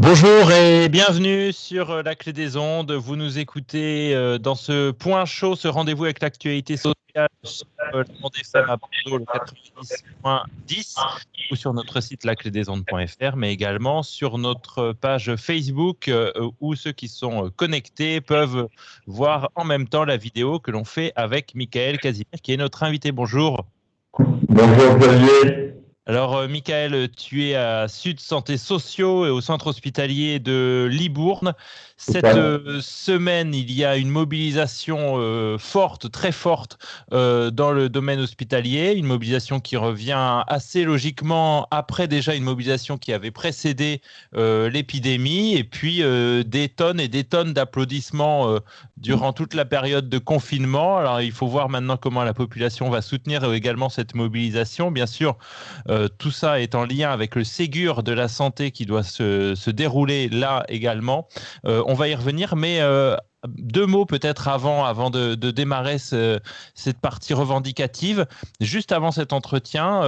Bonjour et bienvenue sur euh, la clé des ondes. Vous nous écoutez euh, dans ce point chaud, ce rendez-vous avec l'actualité sociale sur euh, le à Bordeaux, le 90.10 ou sur notre site laclédesondes.fr, mais également sur notre page Facebook où ceux qui sont connectés peuvent voir en même temps la vidéo que l'on fait avec Michael Casimir qui est notre invité. Bonjour. Bonjour Xavier. Alors, euh, Michael, tu es à Sud Santé Sociaux et au centre hospitalier de Libourne. Cette euh, semaine, il y a une mobilisation euh, forte, très forte, dans le domaine hospitalier. Une mobilisation qui revient assez logiquement après déjà une mobilisation qui avait précédé l'épidémie. Et puis, des tonnes et des tonnes d'applaudissements durant toute la période de confinement. Alors, il faut voir maintenant comment la population va soutenir également cette mobilisation. Bien sûr, euh, tout ça est en lien avec le Ségur de la santé qui doit se, dérouler là également. Euh, on va y revenir, mais euh, deux mots peut-être avant, avant de, démarrer cette partie revendicative. Juste avant cet entretien,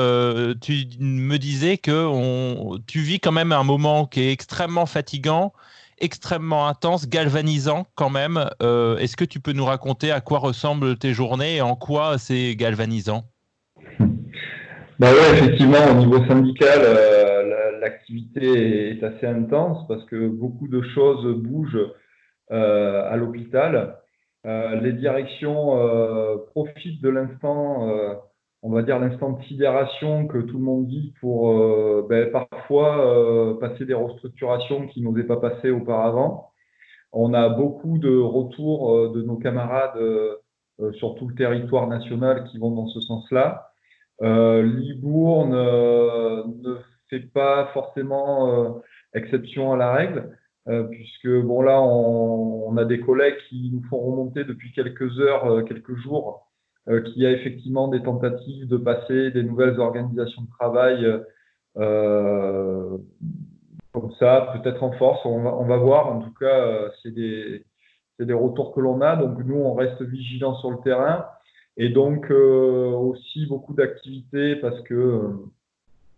tu me disais que tu vis quand même un moment qui est extrêmement fatigant, extrêmement intense, galvanisant quand même. Est-ce que tu peux nous raconter à quoi ressemblent tes journées et en quoi c'est galvanisant? Bah ouais, effectivement, au niveau syndical, euh, l'activité est assez intense parce que beaucoup de choses bougent euh, à l'hôpital. Euh, les directions profitent de l'instant, on va dire l'instant de sidération que tout le monde dit pour ben, parfois passer des restructurations qui n'osaient pas passer auparavant. On a beaucoup de retours de nos camarades sur tout le territoire national qui vont dans ce sens-là. Euh, Libourne euh, ne fait pas forcément euh, exception à la règle, puisque bon là, on, a des collègues qui nous font remonter depuis quelques heures, quelques jours, qu'il y a effectivement des tentatives de passer des nouvelles organisations de travail comme ça, peut-être en force, on va, on va, voir. En tout cas, c'est des, des, retours que l'on a. Donc nous, on reste vigilants sur le terrain. Et donc euh, aussi beaucoup d'activités parce que euh,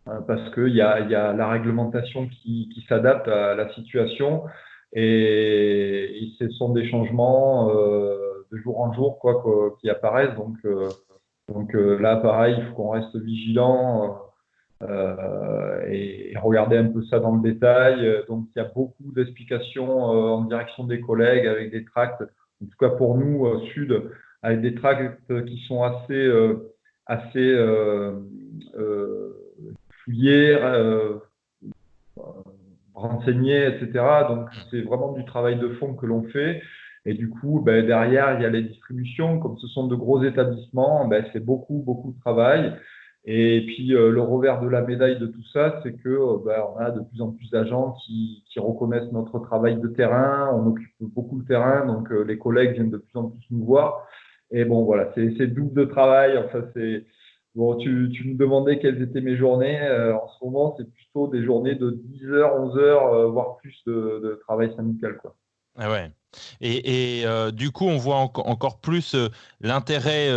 parce qu'il y a, y a la réglementation qui, qui s'adapte à la situation et, ce sont des changements euh, de jour en jour quoi, qui apparaissent. Donc, donc là, pareil, il faut qu'on reste vigilant euh, et, regarder un peu ça dans le détail. Donc il y a beaucoup d'explications en direction des collègues avec des tracts. En tout cas pour nous, Sud, avec des tracts qui sont assez, euh, assez euh, euh, renseignés, etc. Donc, c'est vraiment du travail de fond que l'on fait. Et du coup, ben, derrière, il y a les distributions. Comme ce sont de gros établissements, ben, c'est beaucoup, beaucoup de travail. Et puis, le revers de la médaille de tout ça, c'est que ben, on a de plus en plus d'agents qui, reconnaissent notre travail de terrain. On occupe beaucoup de terrain, donc les collègues viennent de plus en plus nous voir. Et bon, voilà, c'est double de travail. Enfin, c'est bon. Tu, tu, me demandais quelles étaient mes journées. Euh, en ce moment, c'est plutôt des journées de 10 heures, 11 heures, euh, voire plus de, de, travail syndical, quoi. Ah ouais. Et, et euh, du coup, on voit encore plus l'intérêt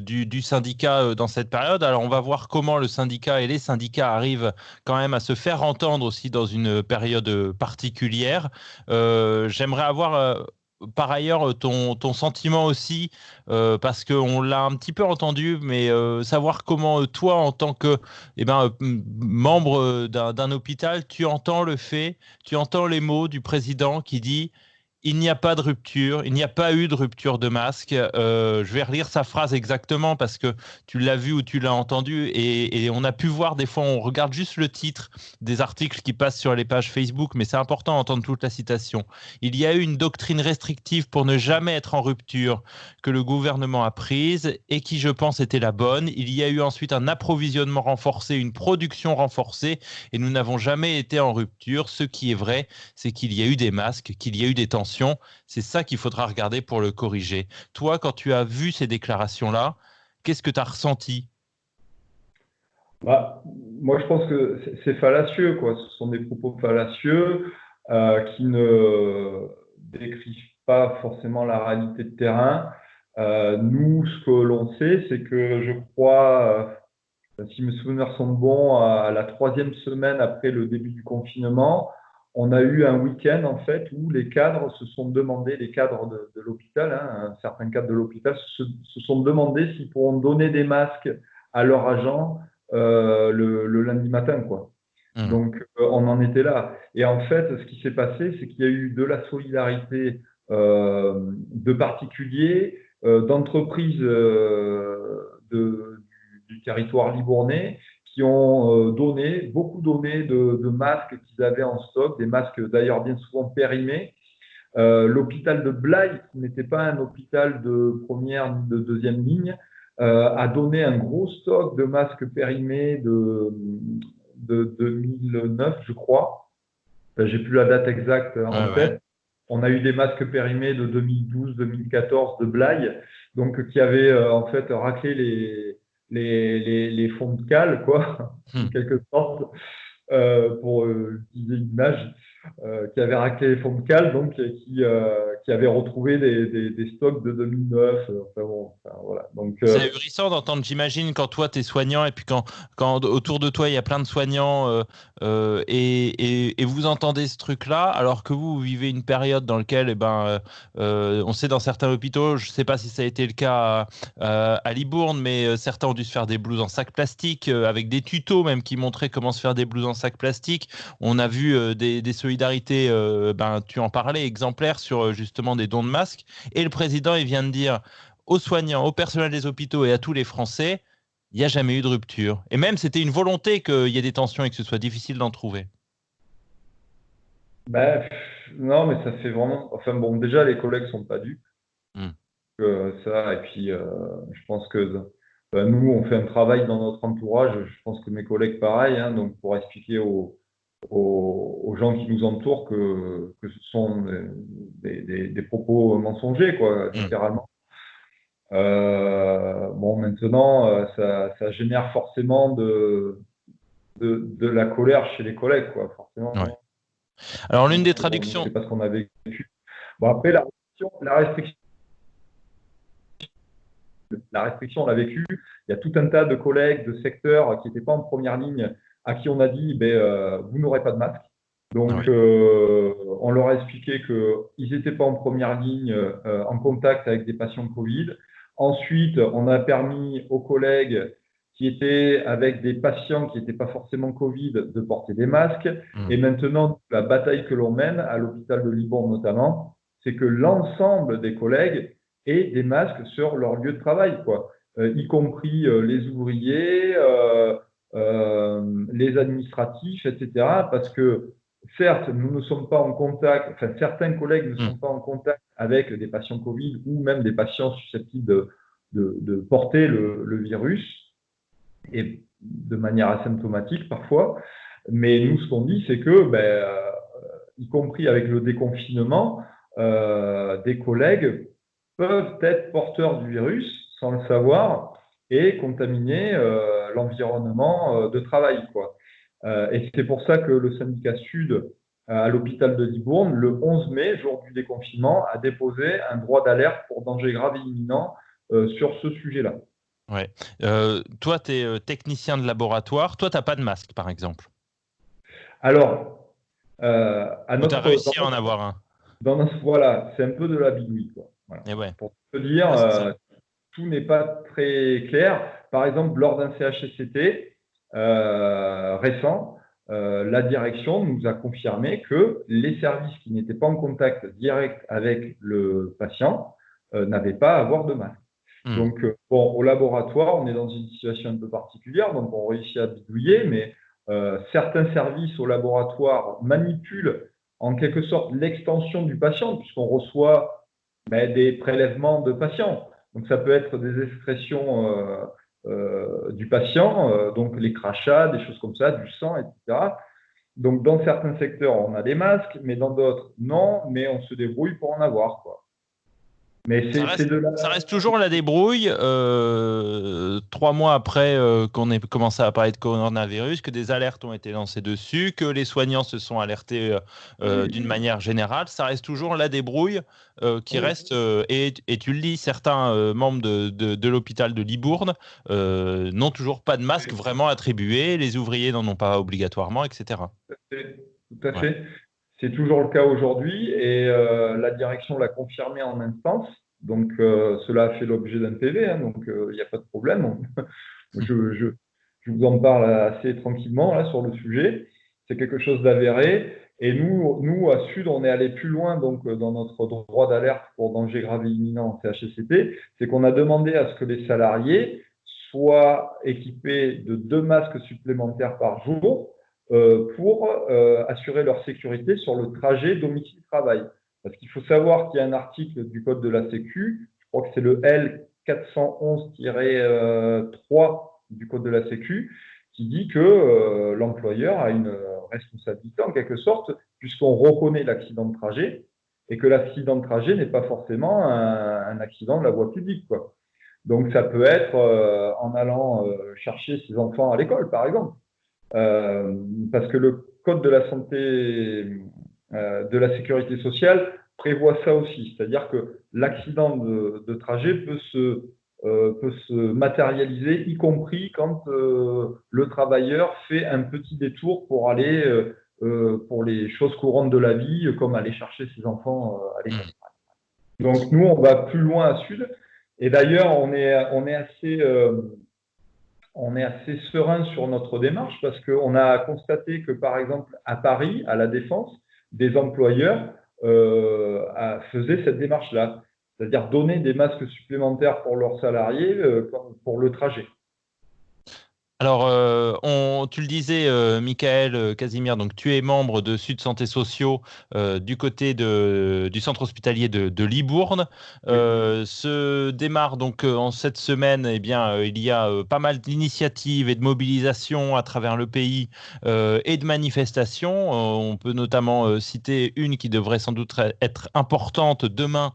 du, du, syndicat dans cette période. Alors, on va voir comment le syndicat et les syndicats arrivent quand même à se faire entendre aussi dans une période particulière. J'aimerais avoir par ailleurs euh, ton, sentiment aussi, euh, parce qu'on l'a un petit peu entendu, mais euh, savoir comment toi, en tant que eh ben, membre d'un hôpital, tu entends le fait, tu entends les mots du président qui dit il n'y a pas de rupture, il n'y a pas eu de rupture de masque. Euh, je vais relire sa phrase exactement parce que tu l'as vu ou tu l'as entendu et, on a pu voir des fois, on regarde juste le titre des articles qui passent sur les pages Facebook, mais c'est important d'entendre toute la citation. Il y a eu une doctrine restrictive pour ne jamais être en rupture que le gouvernement a prise et qui, je pense, était la bonne. Il y a eu ensuite un approvisionnement renforcé, une production renforcée et nous n'avons jamais été en rupture. Ce qui est vrai, c'est qu'il y a eu des masques, qu'il y a eu des tensions c'est ça qu'il faudra regarder pour le corriger. Toi, quand tu as vu ces déclarations-là, qu'est-ce que tu as ressenti? Bah, Moi, je pense que c'est fallacieux. Quoi. Ce sont des propos fallacieux euh, qui ne décrivent pas forcément la réalité de terrain. Euh, nous, ce que l'on sait, c'est que je crois, euh, si mes souvenirs sont bons, à la troisième semaine après le début du confinement, on a eu un week-end en fait où les cadres se sont demandé, les cadres de, l'hôpital, hein, certains cadres de l'hôpital se, sont demandé s'ils pourront donner des masques à leurs agents euh, le, lundi matin, quoi. Mmh. Donc euh, on en était là. Et en fait, ce qui s'est passé, c'est qu'il y a eu de la solidarité euh, de particuliers, d'entreprises du, territoire libournais qui ont donné, beaucoup donné de, de masques qu'ils avaient en stock, des masques d'ailleurs bien souvent périmés. L'hôpital de Blaye, qui n'était pas un hôpital de première ni de deuxième ligne, euh, a donné un gros stock de masques périmés de, de 2009, je crois. J'ai plus la date exacte en tête. On a eu des masques périmés de 2012, 2014 de Blaye, donc qui avaient euh, en fait raclé les, les, les, fonds de cale, quoi, en hmm. quelque sorte, euh, pour utiliser une image. Euh, qui avait raclé les fonds de donc qui, euh, qui avait retrouvé des, des, stocks de 2009. Euh, enfin, bon, voilà. donc, C'est ahurissant d'entendre, j'imagine, quand toi tu es soignant et puis quand, quand autour de toi il y a plein de soignants et, et, vous entendez ce truc-là, alors que vous, vivez une période dans laquelle, eh ben, on sait dans certains hôpitaux, je ne sais pas si ça a été le cas à, à Libourne, mais certains ont dû se faire des blouses en sac plastique avec des tutos même qui montraient comment se faire des blouses en sac plastique. On a vu des, des solidarité, euh, ben, tu en parlais, exemplaire sur euh, justement des dons de masques. Et le président, il vient de dire aux soignants, au personnel des hôpitaux et à tous les Français, il n'y a jamais eu de rupture. Et même, c'était une volonté qu'il y ait des tensions et que ce soit difficile d'en trouver. Ben, non, mais ça fait vraiment. Enfin, bon, déjà, les collègues sont pas dupes. Hmm. ça, et puis, euh, je pense que ben, nous, on fait un travail dans notre entourage. Je pense que mes collègues, pareil. Hein, donc, pour expliquer aux, aux, gens qui nous entourent que, que ce sont des, des, des, propos mensongers, quoi, mmh. littéralement. Euh, bon, maintenant, euh, ça, ça, génère forcément de, de, de, la colère chez les collègues, quoi, forcément. Alors, l'une des traductions. C'est parce qu'on a vécu. Bon, après, la restriction, la restriction, la restriction, on l'a vécu. Il y a tout un tas de collègues de secteurs qui n'étaient pas en première ligne à qui on a dit ben, euh, vous n'aurez pas de masque. Donc, ah euh, on leur a expliqué qu'ils n'étaient pas en première ligne euh, en contact avec des patients Covid. Ensuite, on a permis aux collègues qui étaient avec des patients qui n'étaient pas forcément Covid de porter des masques. Mmh. Et maintenant, la bataille que l'on mène à l'hôpital de Liban notamment, c'est que l'ensemble des collègues aient des masques sur leur lieu de travail, quoi. y compris les ouvriers, euh, les administratifs, etc. Parce que certes, nous ne sommes pas en contact, enfin certains collègues ne sont mm. pas en contact avec des patients Covid ou même des patients susceptibles de, de, porter le, virus, et de manière asymptomatique parfois. Mais nous, ce qu'on dit, c'est que, ben, euh, y compris avec le déconfinement, euh, des collègues peuvent être porteurs du virus sans le savoir et contaminer euh, l'environnement euh, de travail. Quoi. Euh, et c'est pour ça que le syndicat Sud à l'hôpital de Libourne, le 11 mai, jour du déconfinement, a déposé un droit d'alerte pour danger grave et imminent sur ce sujet-là. Ouais. toi, tu es technicien de laboratoire. Toi, tu n'as pas de masque, par exemple Alors, à notre, tu as réussi à en avoir un dans Voilà, c'est un peu de la bidouille. Quoi. Et ouais. Pour te dire, tout n'est pas très clair. Par exemple, lors d'un CHSCT euh, récent, euh, la direction nous a confirmé que les services qui n'étaient pas en contact direct avec le patient euh, n'avaient pas à avoir de masque. Hmm. Donc, bon, au laboratoire, on est dans une situation un peu particulière, donc on réussit à bidouiller, mais certains services au laboratoire manipulent en quelque sorte l'extension du patient, puisqu'on reçoit ben, des prélèvements de patients. Donc ça peut être des excrétions du patient, euh, donc les crachats, des choses comme ça, du sang, etc. Donc dans certains secteurs, on a des masques, mais dans d'autres, non, mais on se débrouille pour en avoir. Quoi. Mais ça, reste, ça reste toujours la débrouille, euh, trois mois après euh, qu'on ait commencé à parler de coronavirus, que des alertes ont été lancées dessus, que les soignants se sont alertés euh, d'une manière générale. Ça reste toujours la débrouille qui reste, et, et, tu le dis, certains membres de, de, l'hôpital de Libourne n'ont toujours pas de masque vraiment attribué, les ouvriers n'en ont pas obligatoirement, etc. Tout à fait. C'est toujours le cas aujourd'hui et la direction l'a confirmé en instance. Donc, cela a fait l'objet d'un PV, hein, donc il n'y a pas de problème. je, vous en parle assez tranquillement là, sur le sujet. C'est quelque chose d'avéré. Et nous, à Sud, on est allé plus loin donc, dans notre droit d'alerte pour danger grave et imminent en. C'est qu'on a demandé à ce que les salariés soient équipés de deux masques supplémentaires par jour euh, pour euh, assurer leur sécurité sur le trajet domicile-travail. Parce qu'il faut savoir qu'il y a un article du Code de la Sécu, je crois que c'est le L411-3 du Code de la Sécu, qui dit que euh, l'employeur a une responsabilité en quelque sorte, puisqu'on reconnaît l'accident de trajet et que l'accident de trajet n'est pas forcément un, accident de la voie publique. Quoi. Donc ça peut être euh, en allant euh, chercher ses enfants à l'école, par exemple, parce que le Code de la santé, de la sécurité sociale prévoit ça aussi, c'est-à-dire que l'accident de, trajet peut se euh, peut se matérialiser, y compris quand euh, le travailleur fait un petit détour pour aller euh, pour les choses courantes de la vie, comme aller chercher ses enfants à l'école. Donc nous, on va plus loin à sud. Et d'ailleurs, on est, on est assez on est assez serein sur notre démarche parce qu'on a constaté que, par exemple, à Paris, à la Défense, des employeurs euh, faisaient cette démarche-là c'est-à-dire donner des masques supplémentaires pour leurs salariés euh, pour le trajet. Alors, euh, on, tu le disais, euh, Michael euh, Casimir, donc tu es membre de Sud Santé Sociaux du côté de, du centre hospitalier de, Libourne. Se démarre donc en cette semaine, eh bien, il y a pas mal d'initiatives et de mobilisations à travers le pays et de manifestations. on peut notamment citer une qui devrait sans doute être importante demain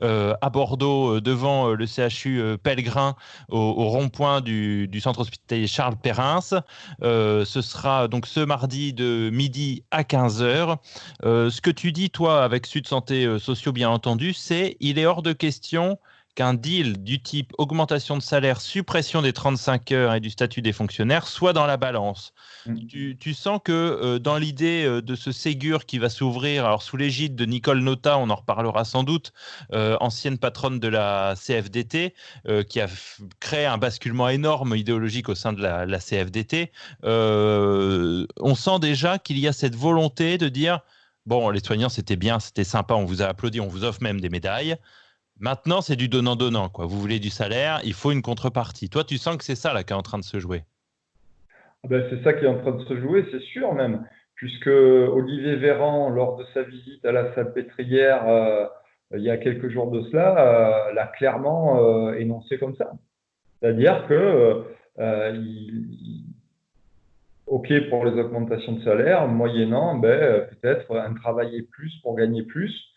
à Bordeaux devant le CHU Pellegrin au, rond-point du, du centre hospitalier Charles Charles euh, ce sera donc ce mardi de midi à 15h. Euh, ce que tu dis, toi, avec Sud Santé euh, Sociaux, bien entendu, c'est il est hors de question qu'un deal du type augmentation de salaire, suppression des 35 heures et du statut des fonctionnaires soit dans la balance. Mm. Tu, sens que euh, dans l'idée euh, de ce Ségur qui va s'ouvrir, alors sous l'égide de Nicole Nota, on en reparlera sans doute, euh, ancienne patronne de la CFDT, qui a créé un basculement énorme idéologique au sein de la, la CFDT, on sent déjà qu'il y a cette volonté de dire, bon, les soignants, c'était bien, c'était sympa, on vous a applaudi, on vous offre même des médailles. Maintenant, c'est du donnant-donnant. Quoi. Vous voulez du salaire, il faut une contrepartie. Toi, tu sens que c'est ça là, qui est en train de se jouer. Ah ben, c'est ça qui est en train de se jouer, c'est sûr même, puisque Olivier Véran, lors de sa visite à la Salpêtrière euh, il y a quelques jours de cela, euh, l'a clairement euh, énoncé comme ça. C'est-à-dire que OK pour les augmentations de salaire, moyennant ben, peut-être un travailler plus pour gagner plus,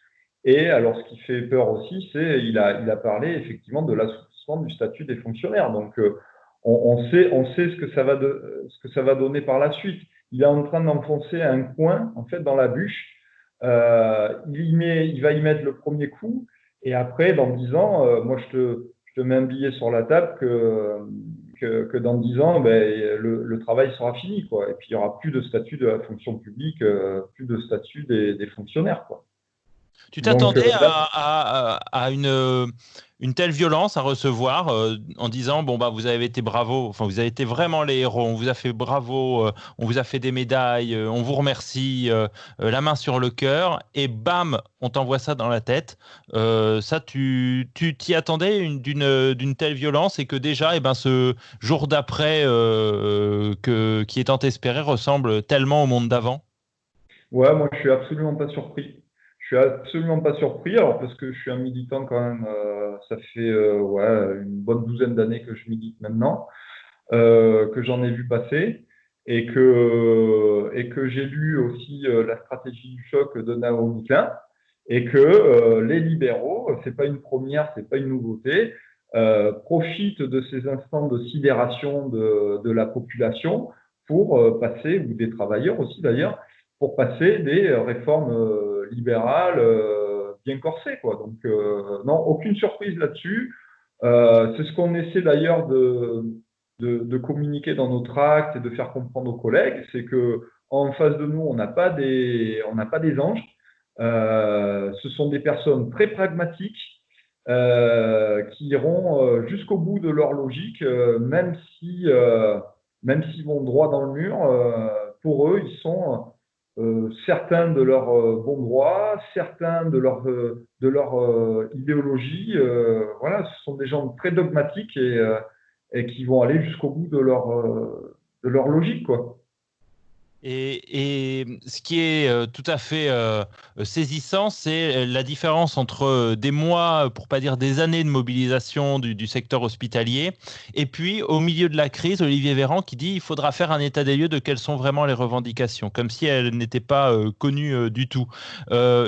et alors, ce qui fait peur aussi, c'est il a, il a parlé effectivement de l'assouplissement du statut des fonctionnaires. Donc, euh, on, sait, on sait ce que, ça va de, ce que ça va donner par la suite. Il est en train d'enfoncer un coin, en fait, dans la bûche. Euh, il, met, il va y mettre le premier coup. Et après, dans dix ans, euh, moi, je te, je te mets un billet sur la table que, que, dans dix ans, ben, le, travail sera fini. Quoi. Et puis, il n'y aura plus de statut de la fonction publique, plus de statut des, des fonctionnaires. Quoi. Tu t'attendais euh, à, une, une, telle violence à recevoir euh, en disant bon bah vous avez été bravo, enfin vous avez été vraiment les héros, on vous a fait bravo, euh, on vous a fait des médailles, on vous remercie, la main sur le cœur et bam on t'envoie ça dans la tête. ça tu t'y attendais d'une telle violence et que déjà et eh ben ce jour d'après que qui est tant espéré ressemble tellement au monde d'avant? Ouais moi je suis absolument pas surpris. Je suis absolument pas surpris, parce que je suis un militant quand même, euh, ça fait euh, une bonne douzaine d'années que je milite maintenant, euh, que j'en ai vu passer et que, et que j'ai lu aussi la stratégie du choc de Naomi Klein et que les libéraux, c'est pas une première, c'est pas une nouveauté, profitent de ces instants de sidération de, de la population pour passer, ou des travailleurs aussi d'ailleurs, pour passer des réformes libéral euh, bien corsé. Quoi. Donc, euh, non, aucune surprise là-dessus. Euh, c'est ce qu'on essaie d'ailleurs de, communiquer dans notre acte et de faire comprendre aux collègues, c'est que En face de nous, on n'a pas des, pas des anges. ce sont des personnes très pragmatiques qui iront jusqu'au bout de leur logique, même si, même s'ils vont droit dans le mur. pour eux, ils sont euh, certains de leurs euh, bons droits, certains de leur, euh, de idéologie. voilà, ce sont des gens très dogmatiques et, et qui vont aller jusqu'au bout de leur, de leur logique. Quoi. Et, ce qui est euh, tout à fait euh, saisissant, c'est euh, la différence entre des mois, pour pas dire des années de mobilisation du, secteur hospitalier, et puis au milieu de la crise, Olivier Véran qui dit il faudra faire un état des lieux de quelles sont vraiment les revendications, comme si elles n'étaient pas connues du tout.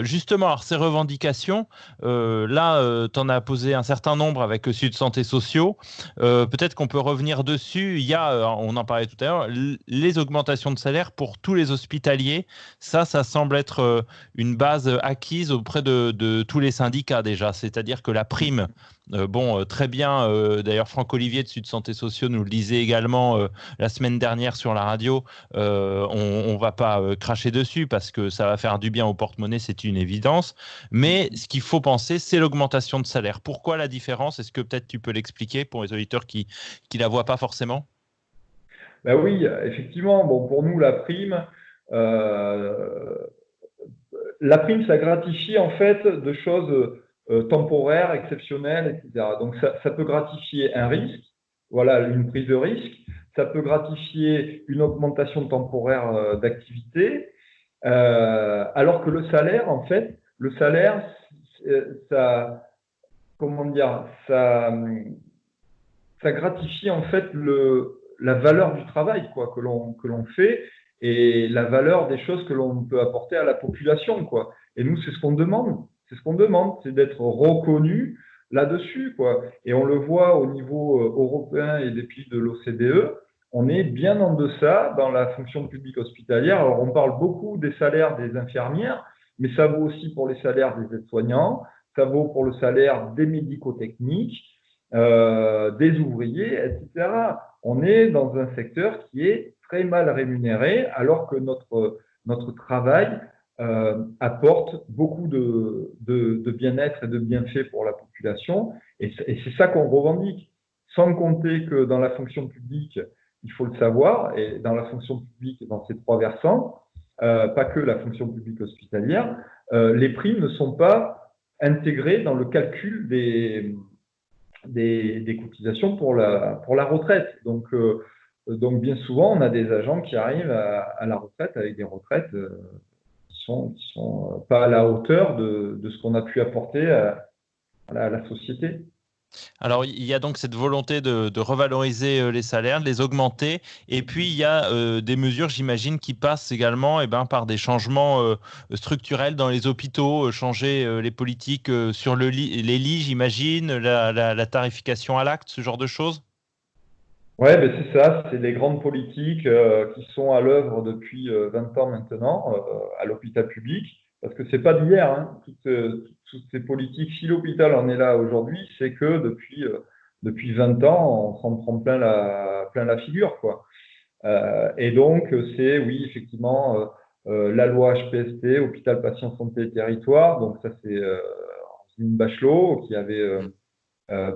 justement, alors ces revendications, là, tu en as posé un certain nombre avec Sud Santé Sociaux. Peut-être qu'on peut revenir dessus. Il y a, on en parlait tout à l'heure, les augmentations de salaire pour tous les hospitaliers. Ça, ça semble être euh, une base acquise auprès de, tous les syndicats déjà. C'est-à-dire que la prime, euh, bon, euh, très bien, d'ailleurs Franck Olivier de Sud Santé Sociaux nous le disait également la semaine dernière sur la radio, on ne va pas cracher dessus parce que ça va faire du bien au porte-monnaie, c'est une évidence. Mais ce qu'il faut penser, c'est l'augmentation de salaire. Pourquoi la différence? Est-ce que peut-être tu peux l'expliquer pour les auditeurs qui ne la voient pas forcément? Ben oui, effectivement. Bon, pour nous, la prime, euh, la prime, ça gratifie en fait de choses euh, temporaires, exceptionnelles, etc. Donc, ça, peut gratifier un risque, voilà, une prise de risque. Ça peut gratifier une augmentation temporaire euh, d'activité, alors que le salaire, en fait, le salaire, ça, comment dire, ça, ça gratifie en fait le, la valeur du travail quoi, que l'on fait et la valeur des choses que l'on peut apporter à la population quoi. Et nous c'est ce qu'on demande, c'est ce qu'on demande, c'est d'être reconnu là-dessus quoi. Et on le voit au niveau euh, européen et des pays de l'OCDE, on est bien en deçà dans la fonction publique hospitalière. Alors on parle beaucoup des salaires des infirmières, mais ça vaut aussi pour les salaires des aides-soignants, ça vaut pour le salaire des médico-techniques, euh, des ouvriers, etc on est dans un secteur qui est très mal rémunéré alors que notre, notre travail euh, apporte beaucoup de, de, bien-être et de bienfaits pour la population. Et c'est ça qu'on revendique. Sans compter que dans la fonction publique, il faut le savoir, et dans la fonction publique, dans ces trois versants, euh, pas que la fonction publique hospitalière, euh, les primes ne sont pas intégrées dans le calcul des, des, cotisations pour la, retraite. Donc, euh, donc, bien souvent, on a des agents qui arrivent à, la retraite avec des retraites euh, qui sont, qui sont pas à la hauteur de, ce qu'on a pu apporter à la société. Alors, il y a donc cette volonté de, revaloriser euh, les salaires, de les augmenter. Et puis, il y a euh, des mesures, j'imagine, qui passent également eh ben, par des changements euh, structurels dans les hôpitaux, changer les politiques sur le les lits, j'imagine, la, tarification à l'acte, ce genre de choses? Oui, ben c'est ça. C'est des grandes politiques qui sont à l'œuvre depuis 20 ans maintenant à l'hôpital public. Parce que c'est pas d'hier, hein. toutes, toutes ces politiques, si l'hôpital en est là aujourd'hui, c'est que depuis, euh, depuis 20 ans, on s'en prend plein la, plein la figure. Quoi. Euh, et donc, c'est, oui, effectivement, euh, la loi HPST, Hôpital Patient Santé et Territoire. Donc, ça, c'est une Bachelot qui avait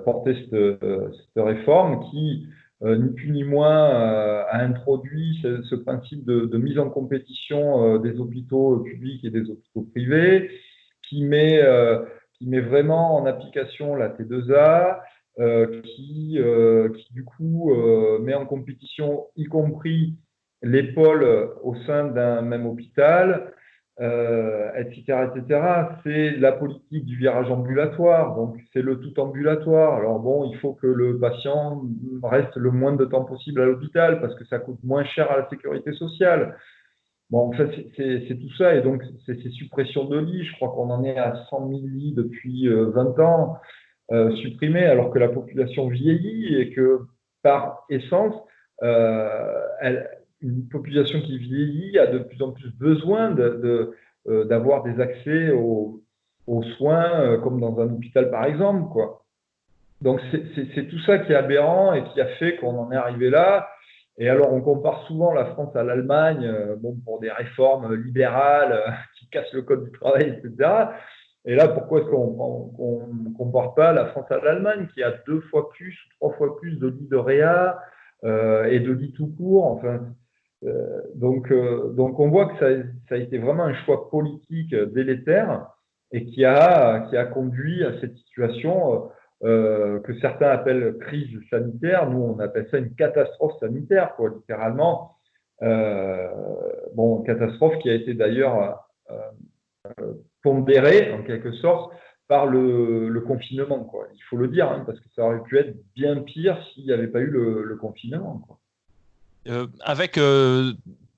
porté cette, cette, réforme qui, ni plus ni moins, a introduit ce, principe de, mise en compétition des hôpitaux publics et des hôpitaux privés qui met, euh, qui met vraiment en application la T2A, euh, qui, euh, qui, du coup met en compétition y compris les pôles au sein d'un même hôpital, etc., etc. C'est la politique du virage ambulatoire, donc c'est le tout ambulatoire. Alors bon, il faut que le patient reste le moins de temps possible à l'hôpital parce que ça coûte moins cher à la sécurité sociale. Bon, en fait, c'est tout ça. Et donc, c'est ces suppressions de lits. Je crois qu'on en est à 100 000 lits depuis 20 euh, ans euh, supprimés, alors que la population vieillit et que, par essence, euh, une population qui vieillit a de plus en plus besoin d'avoir de, des accès aux, aux soins, comme dans un hôpital, par exemple. Quoi. Donc, c'est tout ça qui est aberrant et qui a fait qu'on en est arrivé là. Et alors, on compare souvent la France à l'Allemagne, bon, pour des réformes libérales qui cassent le code du travail, etc. Et là, pourquoi est-ce qu'on ne compare pas la France à l'Allemagne, qui a deux fois plus, trois fois plus de lits de réa et de lits tout court? Enfin, euh, donc, euh, donc, on voit que ça, ça, a été vraiment un choix politique délétère et qui a, qui a conduit à cette situation euh, que certains appellent crise sanitaire. Nous, on appelle ça une catastrophe sanitaire, quoi, littéralement. Euh, bon, catastrophe qui a été d'ailleurs euh, pondérée, en quelque sorte, par le, le confinement. Quoi. Il faut le dire, hein, parce que ça aurait pu être bien pire s'il n'y avait pas eu le, le confinement. Quoi. Euh, avec euh,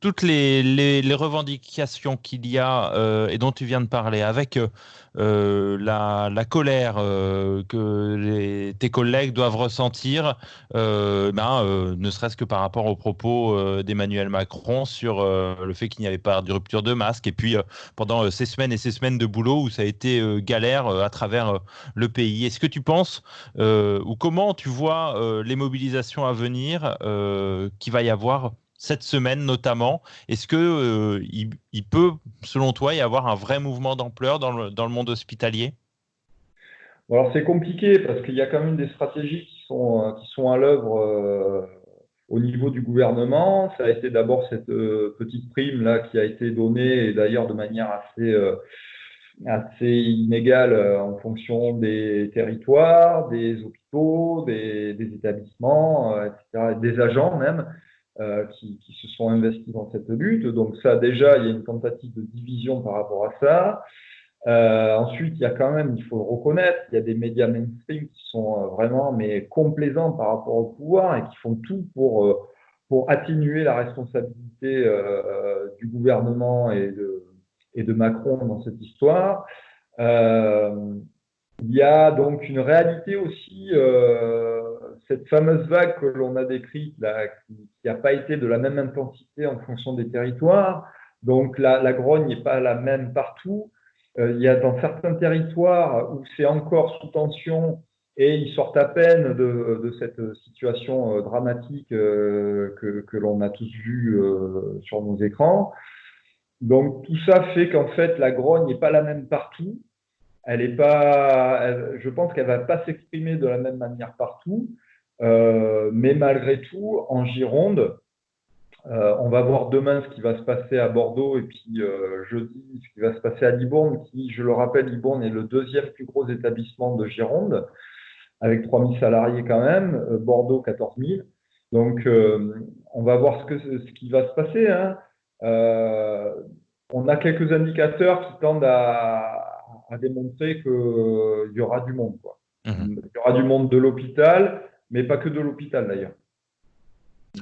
toutes les, revendications qu'il y a euh, et dont tu viens de parler, avec euh, la, la, colère euh, que tes collègues doivent ressentir, ben, ne serait-ce que par rapport aux propos d'Emmanuel Macron sur le fait qu'il n'y avait pas de rupture de masque, et puis pendant ces semaines et ces semaines de boulot où ça a été galère à travers le pays. Est-ce que tu penses, ou comment tu vois les mobilisations à venir qu'il va y avoir cette semaine notamment. Est-ce que euh, il, peut, selon toi, y avoir un vrai mouvement d'ampleur dans le, dans le, monde hospitalier? Alors c'est compliqué parce qu'il y a quand même des stratégies qui sont, euh, qui sont à l'œuvre euh, au niveau du gouvernement. Ça a été d'abord cette petite prime là qui a été donnée et d'ailleurs de manière assez assez inégale en fonction des territoires, des hôpitaux, des, des établissements, etc., des agents même. Euh, qui, se sont investis dans cette lutte. Donc ça, déjà, il y a une tentative de division par rapport à ça. Euh, ensuite, il y a quand même, il faut le reconnaître, il y a des médias mainstream qui sont euh, vraiment mais complaisants par rapport au pouvoir et qui font tout pour pour atténuer la responsabilité du gouvernement et de et de Macron dans cette histoire. Il y a donc une réalité aussi, cette fameuse vague que l'on a décrite, qui n'a pas été de la même intensité en fonction des territoires. Donc la, grogne n'est pas la même partout. Euh, il y a dans certains territoires où c'est encore sous tension et ils sortent à peine de, cette situation euh, dramatique euh, que, l'on a tous vu euh, sur nos écrans. Donc tout ça fait qu'en fait la grogne n'est pas la même partout elle est pas, je pense qu'elle va pas s'exprimer de la même manière partout, mais malgré tout, en Gironde, euh, on va voir demain ce qui va se passer à Bordeaux et puis euh, jeudi ce qui va se passer à Libourne, qui, je le rappelle, Libourne est le deuxième plus gros établissement de Gironde, avec 3000 salariés quand même, euh, Bordeaux 14 000. Donc, euh, on va voir ce, que, ce qui va se passer. Hein. Euh, on a quelques indicateurs qui tendent à, à démontrer qu'il euh, y aura du monde. Quoi. Mhm. Il y aura du monde de l'hôpital, mais pas que de l'hôpital d'ailleurs.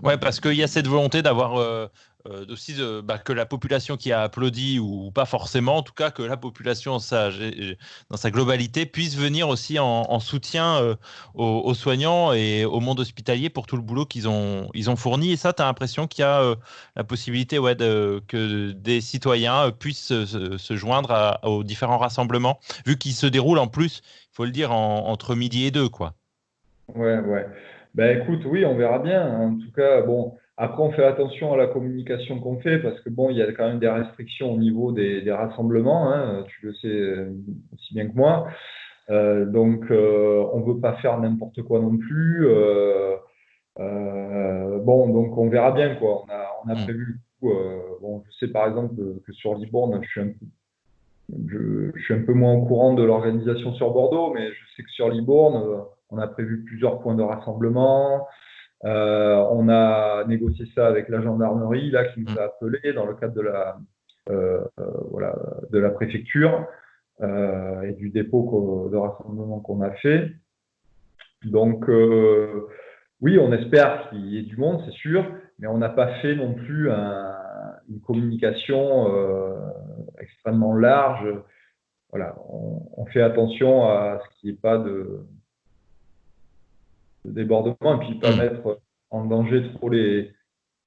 Ouais, parce qu'il y a cette volonté d'avoir euh, euh, aussi bah, que la population qui a applaudi ou, pas forcément, en tout cas que la population dans sa globalité puisse venir aussi en, soutien euh, aux, soignants et au monde hospitalier pour tout le boulot qu'ils ont, ils ont fourni. Et ça, tu as l'impression qu'il y a la possibilité ouais, que des citoyens puissent se, joindre aux différents rassemblements, vu qu'ils se déroulent en plus, il faut le dire, entre midi et deux. Quoi. Ouais, ouais. Ben écoute, oui, on verra bien. En tout cas, bon. Après, on fait attention à la communication qu'on fait parce que bon, il y a quand même des restrictions au niveau des, des rassemblements, hein, tu le sais euh, aussi bien que moi. Euh, donc, euh, on ne veut pas faire n'importe quoi non plus. Euh, bon, donc on verra bien quoi. On a, on a mm. prévu. bon, je sais par exemple que, sur Libourne, je suis un peu je, je, suis un peu moins au courant de l'organisation sur Bordeaux, mais je sais que sur Libourne, on a prévu plusieurs points de rassemblement. Euh, on a négocié ça avec la gendarmerie, là, qui nous a appelé dans le cadre de la, euh, euh, voilà, de la préfecture et du dépôt de rassemblement qu'on a fait. Donc, oui, on espère qu'il y ait du monde, c'est sûr, mais on n'a pas fait non plus une communication extrêmement large. Voilà, on, on, fait attention à ce qu'il n'y ait pas de, débordement et puis pas mm. mettre en danger trop les.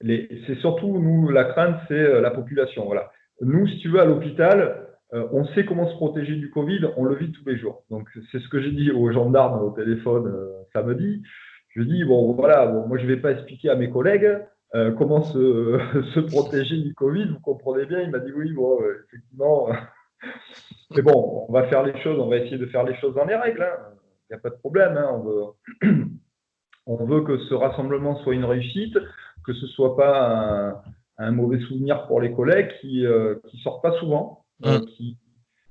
les... C'est surtout, nous, la crainte, c'est euh, la population. Voilà. Nous, si tu veux, à l'hôpital, euh, on sait comment se protéger du Covid, on le vit tous les jours. Donc, c'est ce que j'ai dit aux gendarmes au téléphone euh, samedi. Je dis, bon, voilà, bon, moi, je ne vais pas expliquer à mes collègues comment se, protéger du Covid. Vous comprenez bien, il m'a dit oui, bon, effectivement. Mais bon, on va faire les choses, on va essayer de faire les choses dans les règles. Hein. Il n'y a pas de problème. Hein. On, veut, on veut que ce rassemblement soit une réussite, que ce ne soit pas un, mauvais souvenir pour les collègues qui ne sortent pas souvent, mmh. qui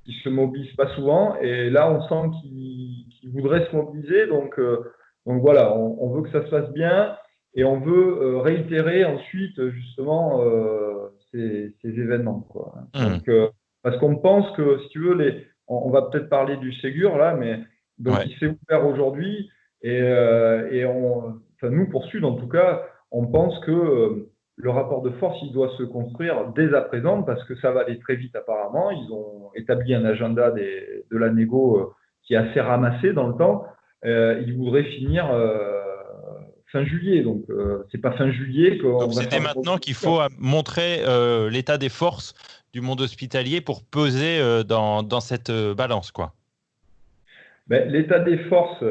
qui se mobilisent pas souvent. Et là, on sent qu'ils voudraient se mobiliser. Donc, euh, donc voilà, on, veut que ça se passe bien et on veut euh, réitérer ensuite justement euh, ces, événements. Quoi. Mmh. Donc, parce qu'on pense que, si tu veux, les, on, va peut-être parler du Ségur là, mais donc il s'est ouvert aujourd'hui et, et on, nous pour Sud en tout cas, on pense que le rapport de force, il doit se construire dès à présent parce que ça va aller très vite apparemment. Ils ont établi un agenda de la négo euh, qui est assez ramassé dans le temps. Euh, ils voudraient finir euh, fin juillet. Donc, c'est pas fin juillet que. c'était maintenant qu'il faut montrer l'état des forces du monde hospitalier pour peser dans, dans, cette balance, quoi. Ben, l'état des forces,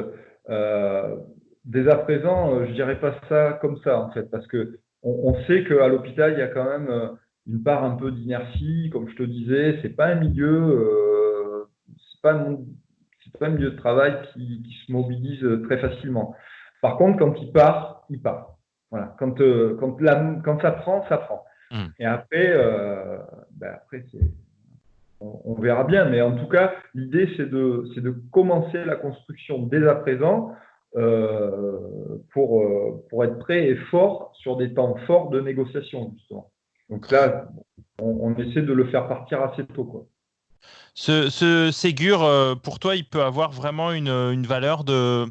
dès à présent, je dirais pas ça comme ça, en fait, parce que on, sait qu'à l'hôpital, il y a quand même euh, une part un peu d'inertie. Comme je te disais, c'est pas un milieu, euh, c'est pas, pas, un milieu de travail qui, se mobilise très facilement. Par contre, quand il part, il part. Voilà. Quand, euh, quand, quand ça prend, ça prend. Hmm. Et après, ben après on, verra bien. Mais en tout cas, l'idée, c'est de, de commencer la construction dès à présent euh, pour, euh, pour être prêt et fort sur des temps forts de négociation, justement. Donc là, on, essaie de le faire partir assez tôt. Quoi. Ce, ce, Ségur, euh, pour toi, il peut avoir vraiment une, valeur de,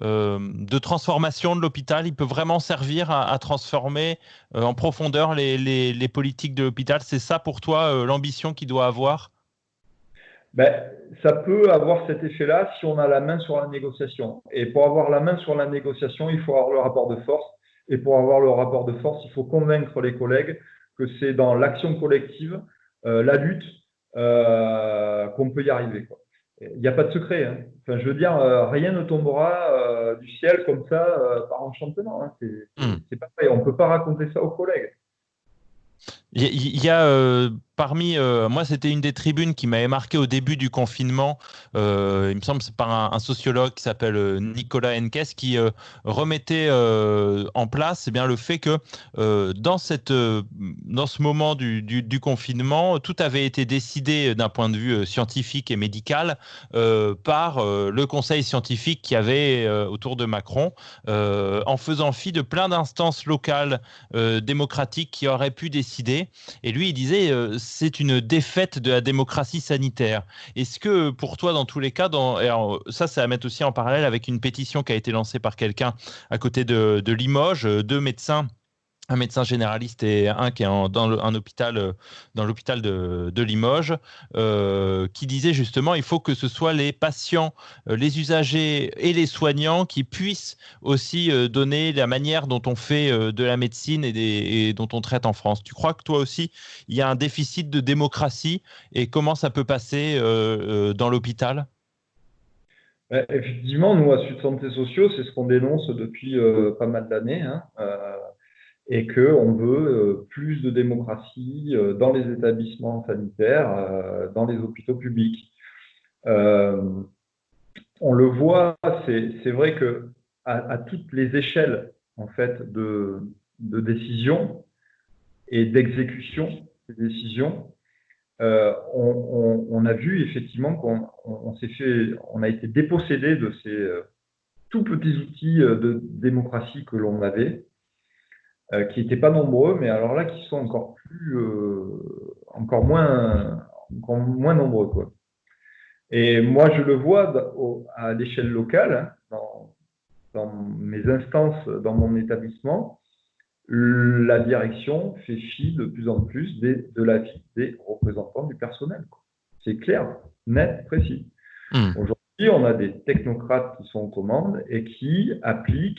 de transformation de l'hôpital? Il peut vraiment servir à, transformer en profondeur les, politiques de l'hôpital? C'est ça pour toi l'ambition qu'il doit avoir? Ben, ça peut avoir cet effet-là si on a la main sur la négociation. Et pour avoir la main sur la négociation, il faut avoir le rapport de force. Et pour avoir le rapport de force, il faut convaincre les collègues que c'est dans l'action collective, euh, la lutte, euh, qu'on peut y arriver. Il n'y a pas de secret. Hein. Enfin, je veux dire, euh, rien ne tombera du ciel comme ça par enchantement. Hein. C'est mmh. pas vrai. On ne peut pas raconter ça aux collègues. Il y, a euh, parmi, euh, moi c'était une des tribunes qui m'avait marqué au début du confinement, euh, il me semble c'est par un, sociologue qui s'appelle Nicolas Henkes qui remettait en place eh bien, le fait que dans, cette, dans ce moment du, du, confinement, tout avait été décidé d'un point de vue scientifique et médical par le conseil scientifique qui avait autour de Macron, en faisant fi de plein d'instances locales démocratiques qui auraient pu décider. Et lui, il disait, euh, c'est une défaite de la démocratie sanitaire. Est-ce que pour toi, dans tous les cas, ça, c'est à mettre aussi en parallèle avec une pétition qui a été lancée par quelqu'un à côté de, de Limoges, euh, deux médecins un médecin généraliste et un qui est dans un hôpital, euh, dans l'hôpital de, Limoges, euh, qui disait justement il faut que ce soit les patients, euh, les usagers et les soignants qui puissent aussi donner la manière dont on fait de la médecine et, dont on traite en France. Tu crois que toi aussi il y a un déficit de démocratie et comment ça peut passer dans l'hôpital? Effectivement, nous à Sud Santé Sociaux, c'est ce qu'on dénonce depuis pas mal d'années. Hein et qu'on veut euh, plus de démocratie euh, dans les établissements sanitaires, euh, dans les hôpitaux publics. on le voit, c'est vrai que à, toutes les échelles en fait de, décision et d'exécution des décisions, on, a vu effectivement qu'on on, s'est fait, on a été dépossédé de ces tout petits outils de démocratie que l'on avait euh, qui n'étaient pas nombreux, mais alors là, qui sont encore plus, euh, encore moins, encore moins nombreux, quoi. Et moi, je le vois à l'échelle locale, dans, dans, mes instances, dans mon établissement, la direction fait fi de plus en plus des, de la vie des représentants du personnel. C'est clair, net, précis. Hmm. Aujourd'hui, on a des technocrates qui sont aux commandes et qui appliquent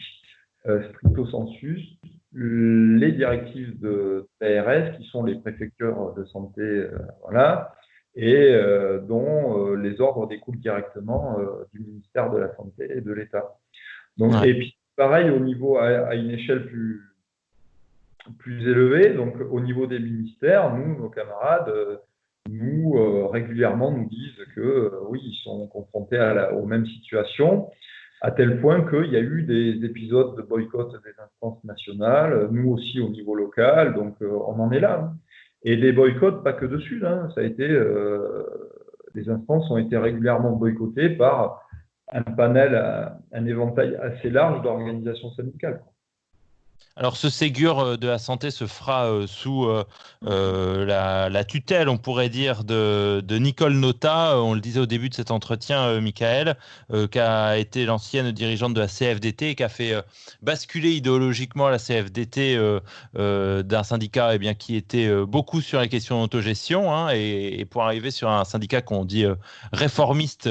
euh, stricto sensus les directives de PRS, qui sont les préfectures de santé, euh, voilà, et euh, dont euh, les ordres découlent directement du ministère de la Santé et de l'État. Donc, Et puis, pareil, au niveau, à, une échelle plus, plus élevés. Donc, au niveau des ministères, nous, nos camarades, nous, régulièrement, nous disent que oui, ils sont confrontés à aux mêmes situations à tel point qu'il y a eu des épisodes de boycott des instances nationales, nous aussi au niveau local, donc on en est là. Hein. Et des boycotts, pas que de Sud, hein, ça a été, euh, les instances ont été régulièrement boycottées par un panel, un éventail assez large d'organisations syndicales. Alors ce Ségur euh, de la santé se fera euh, sous euh, la, tutelle, on pourrait dire, de, Nicole Nota. On le disait au début de cet entretien, Michael, qui a été l'ancienne dirigeante de la CFDT et qui a fait basculer idéologiquement la CFDT d'un syndicat eh bien, qui était beaucoup sur les questions d'autogestion hein, et, pour arriver sur un syndicat qu'on dit réformiste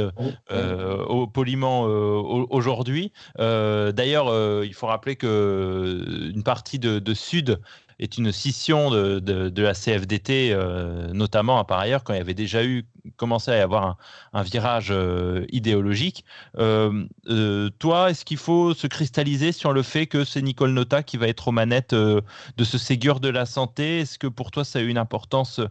au, poliment aujourd'hui. D'ailleurs, il faut rappeler que une partie de, Sud est une scission de, la CFDT, euh, notamment par ailleurs quand il y avait déjà eu commencé à y avoir un, virage euh, idéologique. Euh, toi, est-ce qu'il faut se cristalliser sur le fait que c'est Nicole Nota qui va être aux manettes de ce Ségur de la santé? Est-ce que pour toi, ça a eu une importance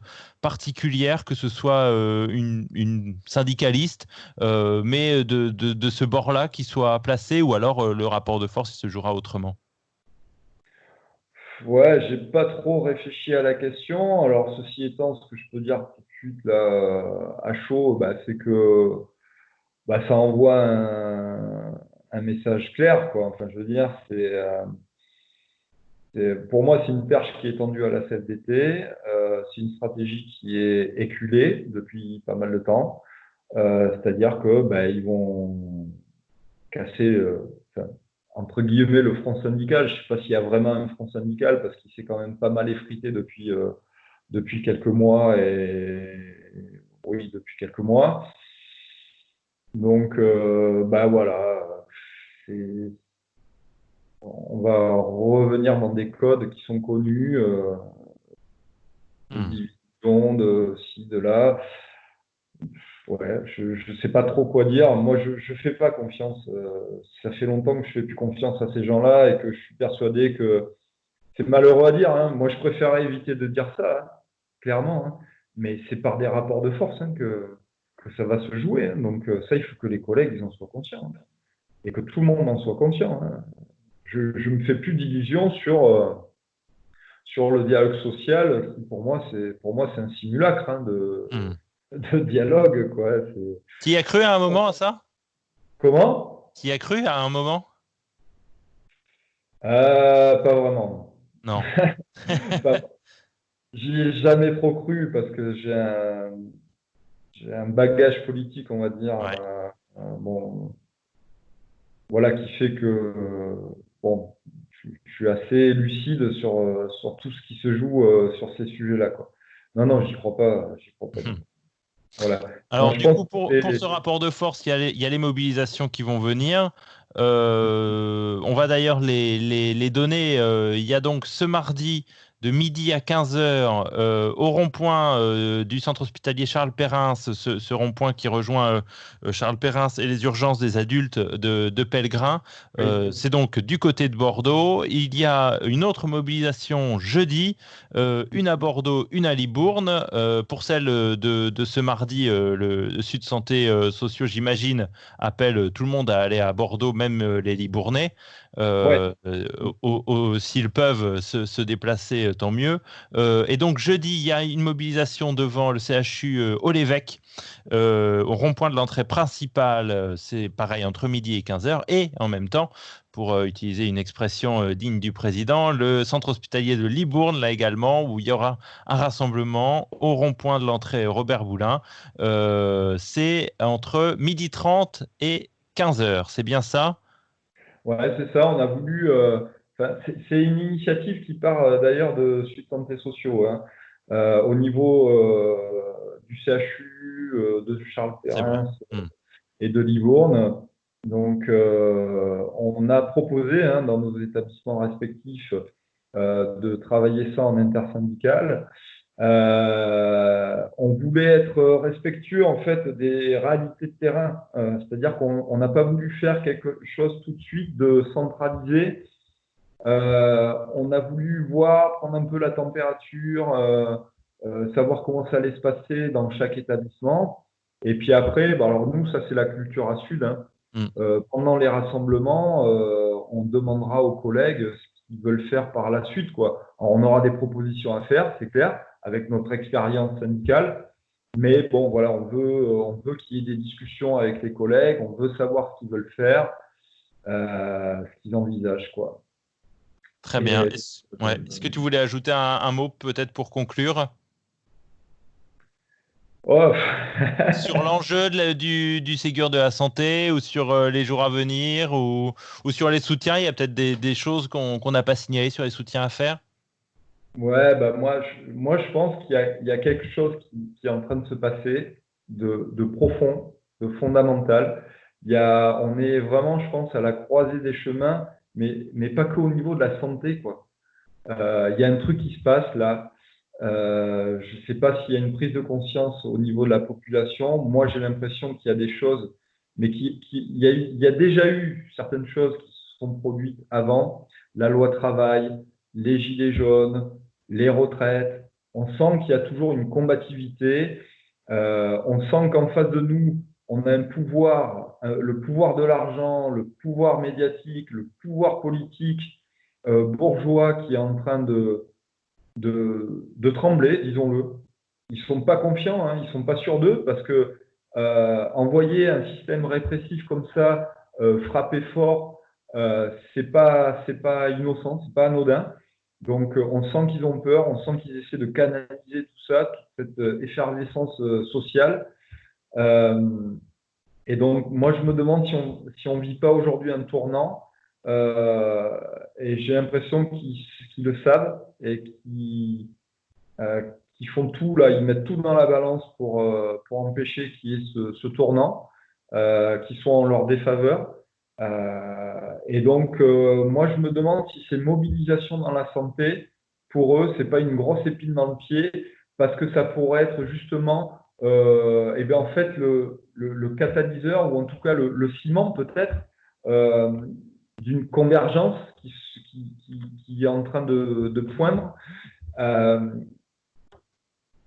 particulière que ce soit une, syndicaliste, mais de ce bord-là qui soit placé, ou alors le rapport de force se jouera autrement? Ouais, j'ai pas trop réfléchi à la question. Alors, ceci étant, ce que je peux dire tout de suite là, à chaud, bah, c'est que bah, ça envoie un, message clair, quoi. Enfin, je veux dire, euh, c'est, pour moi, c'est une perche qui est tendue à la CFDT. Euh, c'est une stratégie qui est éculée depuis pas mal de temps. Euh, c'est-à-dire que bah, ils vont casser, entre guillemets le front syndical. Je ne sais pas s'il y a vraiment un front syndical parce qu'il s'est quand même pas mal effrité depuis, euh, depuis quelques mois et oui, depuis quelques mois. Donc, euh, bah voilà, on va revenir dans des codes qui sont connus, euh, mmh. de ci, de là. Ouais, je ne sais pas trop quoi dire. Moi, je ne fais pas confiance. Euh, ça fait longtemps que je fais plus confiance à ces gens-là et que je suis persuadé que c'est malheureux à dire. Hein. Moi, je préférerais éviter de dire ça, hein, clairement. Hein. Mais c'est par des rapports de force que, que ça va se jouer. Donc euh, ça, il faut que les collègues ils en soient conscients et que tout le monde en soit conscient. Je ne me fais plus d'illusions sur, euh, sur le dialogue social. Pour moi, c'est pour moi c'est un simulacre de. Mmh de dialogue. Quoi. Y as cru à un moment à ça? Comment? Y as cru à un moment? Euh, Pas vraiment. Non. J'y ai jamais trop cru parce que j'ai un, un bagage politique, on va dire. Euh, euh, bon, voilà, qui fait que bon, je, suis assez lucide sur, sur tout ce qui se joue sur ces sujets-là. Non, non, j'y crois pas. J'y crois pas. Alors, du coup, pour, ce rapport de force, il y, a les, mobilisations qui vont venir. Euh, on va d'ailleurs les, donner. Euh, il y a donc ce mardi de midi à 15h euh, au rond-point euh, du centre hospitalier Charles Perrin, ce, rond-point qui rejoint euh, Charles Perrin et les urgences des adultes de, de Pellegrin. C'est donc du côté de Bordeaux. Il y a une autre mobilisation jeudi, une à Bordeaux, une à Libourne. pour celle de, ce mardi, le, Sud Santé Sociaux, j'imagine, appelle tout le monde à aller à Bordeaux, même les Libournais. Euh, euh, s'ils peuvent se, déplacer, euh, tant mieux. et donc jeudi, il y a une mobilisation devant le CHU au l'évêque, au rond-point de l'entrée principale, c'est pareil entre midi et 15h, et en même temps, pour utiliser une expression digne du président, le centre hospitalier de Libourne, là également, où il y aura un rassemblement au rond-point de l'entrée Robert Boulin. c'est entre midi 30 et 15h, c'est bien ça? Ouais, c'est ça. On a voulu. Euh, c'est une initiative qui part euh, d'ailleurs de Suite Santé Sociaux. Hein. Euh, au niveau du CHU, de Charles Perrin hmm. et de Livourne. Donc, on a proposé hein, dans nos établissements respectifs de travailler ça en intersyndical. Euh, on voulait être respectueux en fait des réalités de terrain, euh, c'est-à-dire qu'on n'a pas voulu faire quelque chose tout de suite de centralisé on a voulu voir, prendre un peu la température, savoir comment ça allait se passer dans chaque établissement. Et puis après, bah, alors nous, ça c'est la culture à Sud. Hein. Mm. pendant les rassemblements, on demandera aux collègues ce qu'ils veulent faire par la suite. Quoi. on aura des propositions à faire, c'est clair, avec notre expérience syndicale. Mais bon, voilà, on veut, on veut qu'il y ait des discussions avec les collègues, on veut savoir ce qu'ils veulent faire, euh, ce qu'ils envisagent. Quoi. Très bien. Est-ce que tu voulais ajouter un, mot peut-être pour conclure? Oh. sur l'enjeu du, du, Ségur de la santé ou sur euh, les jours à venir ou, ou, sur les soutiens, il y a peut-être des, choses qu'on n'a pas signalées sur les soutiens à faire? Ouais, bah moi, je, moi, je pense qu'il y, y, a quelque chose qui, qui, est en train de se passer de, de profond, de fondamental. Il y a, on est vraiment, je pense, à la croisée des chemins, mais, mais pas qu'au niveau de la santé, quoi. Euh, il y a un truc qui se passe là. Euh, je ne sais pas s'il y a une prise de conscience au niveau de la population. Moi, j'ai l'impression qu'il y a des choses, mais qu'il qui, y, a, il y a déjà eu certaines choses qui se sont produites avant. La loi travail, les gilets jaunes, les retraites. On sent qu'il y a toujours une combativité. Euh, on sent qu'en face de nous, on a un pouvoir, euh, le pouvoir de l'argent, le pouvoir médiatique, le pouvoir politique euh, bourgeois qui est en train de, trembler, disons-le. Ils ne sont pas confiants, hein, ils ne sont pas sûrs d'eux parce que envoyer un système répressif comme ça, frapper fort, c'est pas pas innocent, c'est pas anodin. Donc, euh, on sent qu'ils ont peur, on sent qu'ils essaient de canaliser tout ça, toute cette euh, effervescence euh, sociale. et donc, moi, je me demande si on ne vit pas aujourd'hui un tournant. et j'ai l'impression qu'ils le savent et qu'ils font tout, là, ils mettent tout dans la balance pour, empêcher qu'il y ait ce, ce tournant, qui soit en leur défaveur. Euh, et donc, euh, moi, je me demande si ces mobilisations dans la santé, pour eux, c'est pas une grosse épine dans le pied, parce que ça pourrait être justement, euh, eh bien, en fait, le, catalyseur, ou en tout cas le, ciment peut-être, euh, d'une convergence qui, est en train de, poindre.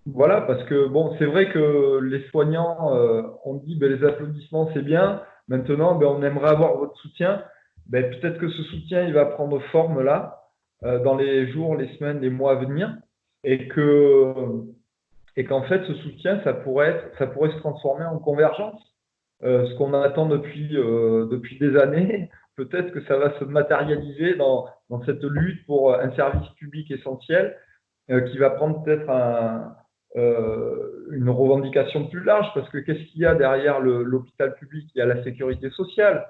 Voilà, parce que bon, c'est vrai que les soignants ont dit ben, les applaudissements c'est bien, Maintenant, ben, on aimerait avoir votre soutien. Ben, peut-être que ce soutien, il va prendre forme là, euh, dans les jours, les semaines, les mois à venir, et que et qu'en fait, ce soutien, ça pourrait se transformer en convergence. Euh, ce qu'on attend depuis euh, des années, peut-être que ça va se matérialiser dans, cette lutte pour un service public essentiel qui va prendre peut-être un, une revendication plus large, parce que qu'est-ce qu'il y a derrière l'hôpital public? Il y a la sécurité sociale,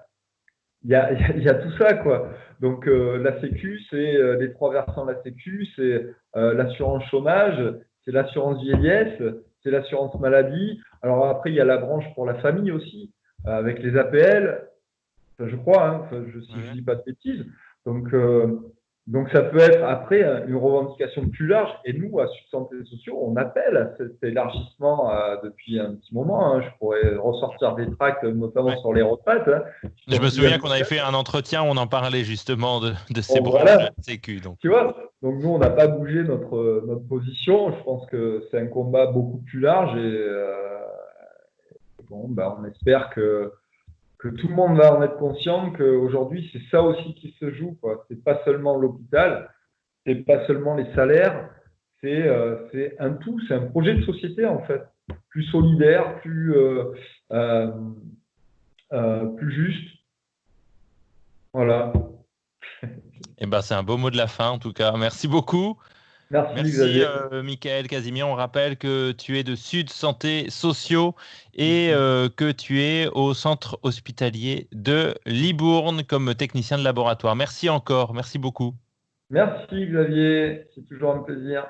il y a, il y a tout ça, quoi. Donc euh, la Sécu, c'est euh, les trois versants de la Sécu, c'est l'assurance chômage, c'est l'assurance vieillesse, c'est l'assurance maladie. Alors après, il y a la branche pour la famille aussi, avec les APL, je crois, hein, je, si je dis pas de bêtises. Donc donc ça peut être après une revendication plus large. Et nous, à Subsanté Sociaux, on appelle à cet élargissement euh, depuis un petit moment. Hein. Je pourrais ressortir des tracts, notamment sur les retraites. Hein. Je me souviens qu'on avait fait un entretien où on en parlait justement de, ces bon, de sécu. Donc. Tu vois, donc nous, on n'a pas bougé notre, notre position. Je pense que c'est un combat beaucoup plus large et euh, bon, ben, on espère que que tout le monde va en être conscient qu'aujourd'hui, c'est ça aussi qui se joue. Ce n'est pas seulement l'hôpital, c'est pas seulement les salaires, euh, c'est un tout, c'est un projet de société en fait, plus solidaire, plus, euh, euh, plus juste. Voilà. Eh ben, c'est un beau mot de la fin en tout cas. Merci beaucoup. Merci, euh, Michael Casimir. On rappelle que tu es de Sud Santé Sociaux et euh, que tu es au centre hospitalier de Libourne comme technicien de laboratoire. Merci encore. Merci beaucoup. Merci Xavier. C'est toujours un plaisir.